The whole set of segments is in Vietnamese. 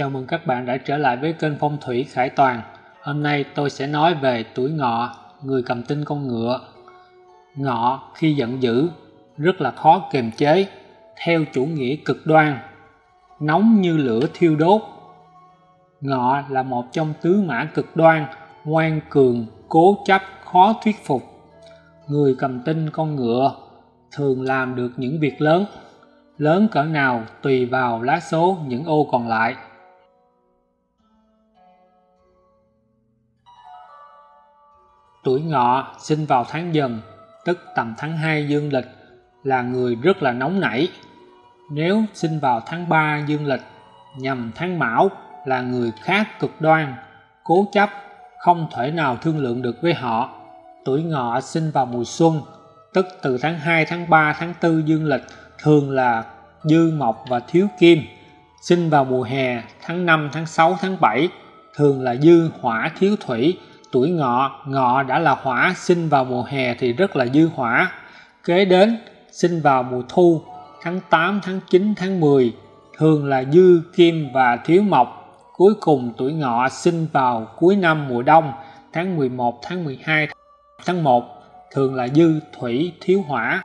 Chào mừng các bạn đã trở lại với kênh Phong thủy Khải Toàn. Hôm nay tôi sẽ nói về tuổi ngọ, người cầm tinh con ngựa. Ngọ khi giận dữ rất là khó kiềm chế, theo chủ nghĩa cực đoan, nóng như lửa thiêu đốt. Ngọ là một trong tứ mã cực đoan, ngoan cường, cố chấp, khó thuyết phục. Người cầm tinh con ngựa thường làm được những việc lớn lớn cỡ nào tùy vào lá số những ô còn lại. Tuổi ngọ sinh vào tháng dần, tức tầm tháng 2 dương lịch, là người rất là nóng nảy. Nếu sinh vào tháng 3 dương lịch, nhằm tháng mão là người khác cực đoan, cố chấp, không thể nào thương lượng được với họ. Tuổi ngọ sinh vào mùa xuân, tức từ tháng 2, tháng 3, tháng 4 dương lịch thường là dư mộc và thiếu kim sinh vào mùa hè tháng 5, tháng 6, tháng 7 thường là dư hỏa thiếu thủy tuổi ngọ ngọ đã là hỏa sinh vào mùa hè thì rất là dư hỏa. Kế đến sinh vào mùa thu tháng 8, tháng 9, tháng 10 thường là dư kim và thiếu mộc. Cuối cùng tuổi ngọ sinh vào cuối năm mùa đông tháng 11, tháng 12, tháng 1 thường là dư thủy thiếu hỏa.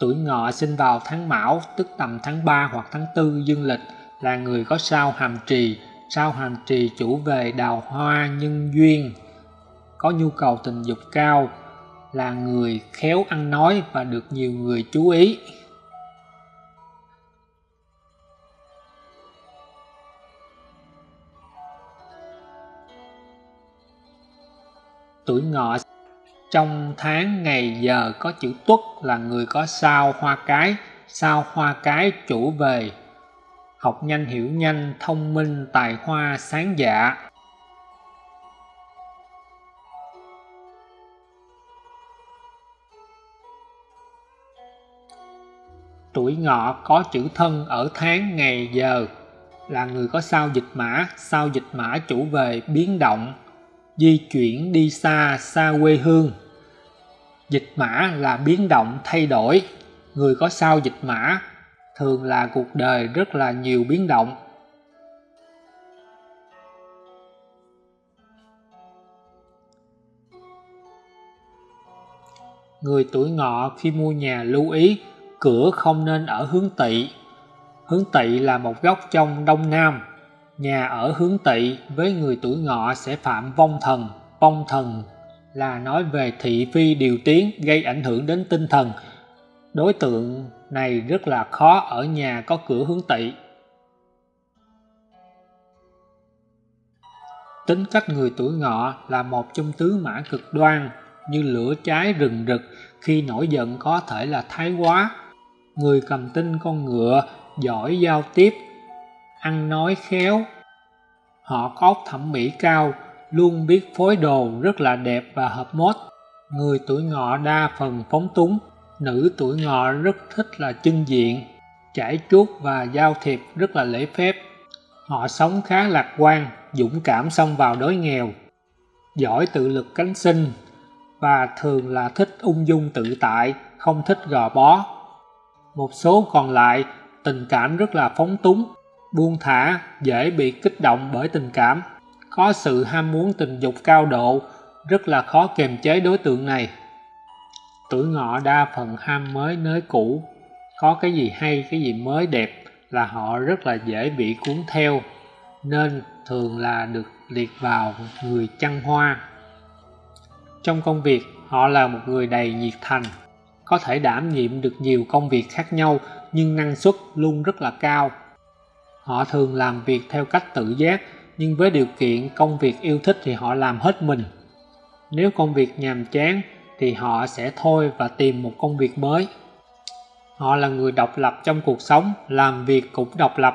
Tuổi ngọ sinh vào tháng Mão, tức tầm tháng 3 hoặc tháng 4 dương lịch, là người có sao hàm trì. Sao hành trì chủ về đào hoa nhân duyên, có nhu cầu tình dục cao, là người khéo ăn nói và được nhiều người chú ý. Tuổi ngọ trong tháng ngày giờ có chữ tuất là người có sao hoa cái sao hoa cái chủ về học nhanh, hiểu nhanh, thông minh, tài hoa, sáng dạ. Tuổi ngọ có chữ thân ở tháng, ngày, giờ. Là người có sao dịch mã, sao dịch mã chủ về biến động, di chuyển đi xa xa quê hương. Dịch mã là biến động, thay đổi. Người có sao dịch mã thường là cuộc đời rất là nhiều biến động. Người tuổi ngọ khi mua nhà lưu ý, cửa không nên ở hướng tỵ. Hướng tỵ là một góc trong đông nam. Nhà ở hướng tỵ với người tuổi ngọ sẽ phạm vong thần vong thần là nói về thị phi điều tiến gây ảnh hưởng đến tinh thần. Đối tượng này rất là khó ở nhà có cửa hướng tỵ tính cách người tuổi ngọ là một trong tứ mã cực đoan, như lửa cháy rừng rực, khi nổi giận có thể là thái quá. Người cầm tinh con ngựa, giỏi giao tiếp, ăn nói khéo. Họ có thẩm mỹ cao, luôn biết phối đồ rất là đẹp và hợp mốt. Người tuổi ngọ đa phần phóng túng nữ tuổi ngọ rất thích là chân diện, trải chuốt và giao thiệp rất là lễ phép. Họ sống khá lạc quan, dũng cảm xông vào đói nghèo, giỏi tự lực cánh sinh và thường là thích ung dung tự tại, không thích gò bó. Một số còn lại, tình cảm rất là phóng túng, buông thả, dễ bị kích động bởi tình cảm. Có sự ham muốn tình dục cao độ, rất là khó kiềm chế đối tượng này tuổi ngọ đa phần ham mới nới cũ. Có cái gì hay, cái gì mới đẹp là họ rất là dễ bị cuốn theo, nên thường là được liệt vào người chăn hoa. Trong công việc, họ là một người đầy nhiệt thành, có thể đảm nhiệm được nhiều công việc khác nhau, nhưng năng suất luôn rất là cao. Họ thường làm việc theo cách tự giác, nhưng với điều kiện công việc yêu thích thì họ làm hết mình. Nếu công việc nhàm chán thì họ sẽ thôi và tìm một công việc mới. Họ là người độc lập trong cuộc sống làm việc cũng độc lập.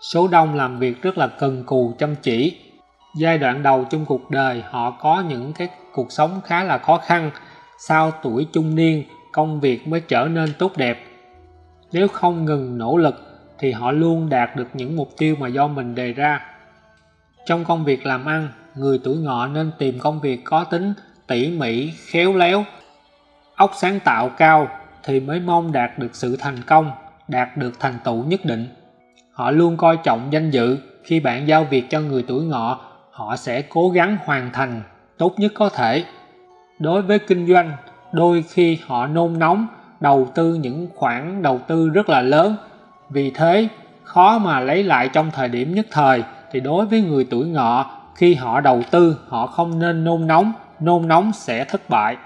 Số đông làm việc rất là cần cù chăm chỉ. Giai đoạn đầu trong cuộc đời họ có những cái cuộc sống khá là khó khăn. Sau tuổi trung niên công việc mới trở nên tốt đẹp. Nếu không ngừng nỗ lực thì họ luôn đạt được những mục tiêu mà do mình đề ra. Trong công việc làm ăn, người tuổi ngọ nên tìm công việc có tính tỉ mỉ, khéo léo, óc sáng tạo cao thì mới mong đạt được sự thành công. đạt được thành tựu nhất định. Họ luôn coi trọng danh dự, khi bạn giao việc cho người tuổi ngọ, họ sẽ cố gắng hoàn thành tốt nhất có thể. Đối với kinh doanh, đôi khi họ nôn nóng đầu tư những khoản đầu tư rất là lớn, vì thế khó mà lấy lại trong thời điểm nhất thời thì đối với người tuổi ngọ khi họ đầu tư họ không nên nôn nóng nôn nóng sẽ thất bại.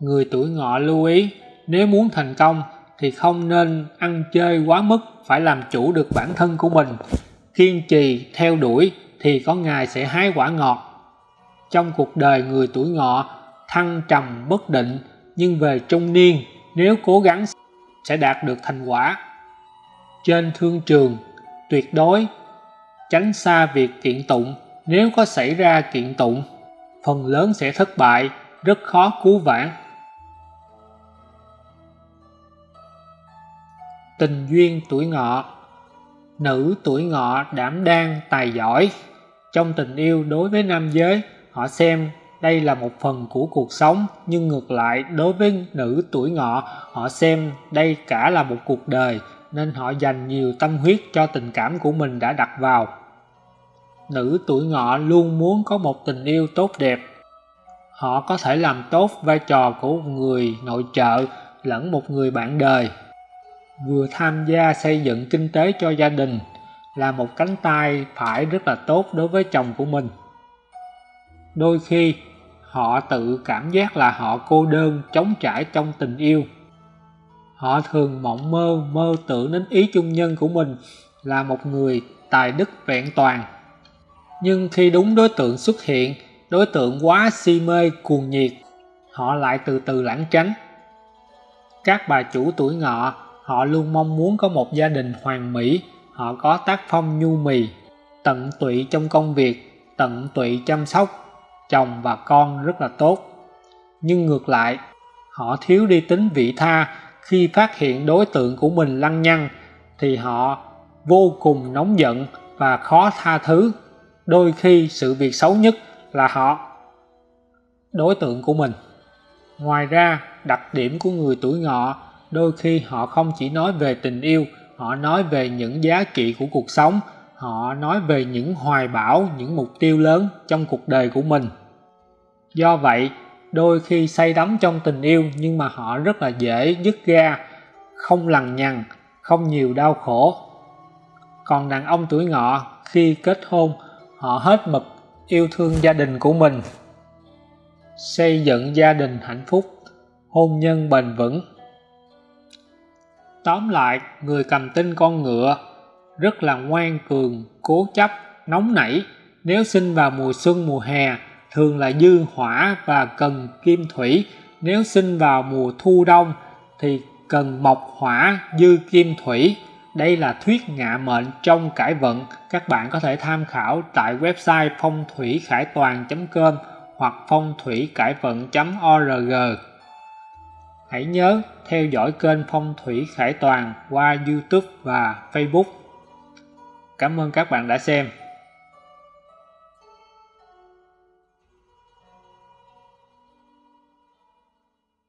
Người tuổi ngọ lưu ý, nếu muốn thành công thì không nên ăn chơi quá mức phải làm chủ được bản thân của mình. Kiên trì theo đuổi thì có ngày sẽ hái quả ngọt. Trong cuộc đời người tuổi ngọ, thăng trầm bất định, nhưng về trung niên, nếu cố gắng sẽ đạt được thành quả. Trên thương trường, tuyệt đối tránh xa việc kiện tụng. Nếu có xảy ra kiện tụng phần lớn sẽ thất bại, rất khó cứu vãn. Tình duyên tuổi ngọ. Nữ tuổi ngọ đảm đang tài giỏi. Trong tình yêu đối với nam giới, họ xem đây là một phần của cuộc sống, nhưng ngược lại, đối với nữ tuổi ngọ, họ xem đây cả là một cuộc đời, nên họ dành nhiều tâm huyết cho tình cảm của mình đã đặt vào nữ tuổi ngọ luôn muốn có một tình yêu tốt đẹp. Họ có thể làm tốt vai trò của một người nội trợ lẫn một người bạn đời. Vừa tham gia xây dựng kinh tế cho gia đình là một cánh tay phải rất là tốt đối với chồng của mình. Đôi khi, họ tự cảm giác là họ cô đơn chống trải trong tình yêu. Họ thường mộng mơ mơ tưởng đến ý chung nhân của mình là một người tài đức vẹn toàn nhưng khi đúng đối tượng xuất hiện, đối tượng quá si mê, cuồng nhiệt, họ lại từ từ lãng tránh. Các bà chủ tuổi ngọ, họ luôn mong muốn có một gia đình hoàn mỹ, họ có tác phong nhu mì, tận tụy trong công việc, tận tụy chăm sóc, chồng và con rất là tốt. Nhưng ngược lại, họ thiếu đi tính vị tha. Khi phát hiện đối tượng của mình lăng nhăng, thì họ vô cùng nóng giận và khó tha thứ đôi khi sự việc xấu nhất là họ đối tượng của mình. Ngoài ra đặc điểm của người tuổi ngọ đôi khi họ không chỉ nói về tình yêu họ nói về những giá trị của cuộc sống họ nói về những hoài bão những mục tiêu lớn trong cuộc đời của mình. Do vậy đôi khi say đắm trong tình yêu nhưng mà họ rất là dễ dứt ra, không lằng nhằng không nhiều đau khổ. Còn đàn ông tuổi ngọ khi kết hôn họ hết mực yêu thương gia đình của mình. Xây dựng gia đình hạnh phúc, hôn nhân bền vững. Tóm lại, người cầm tinh con ngựa rất là ngoan cường, cố chấp, nóng nảy. Nếu sinh vào mùa xuân, mùa hè, thường là dư hỏa và cần kim thủy. Nếu sinh vào mùa thu đông, thì cần mộc hỏa dư kim thủy đây là thuyết ngạ mệnh trong cải vận. Các bạn có thể tham khảo tại website phong thủy khải toàn com hoặc phong thủy cải vận org. Hãy nhớ theo dõi kênh phong thủy khải toàn qua youtube và facebook. Cảm ơn các bạn đã xem.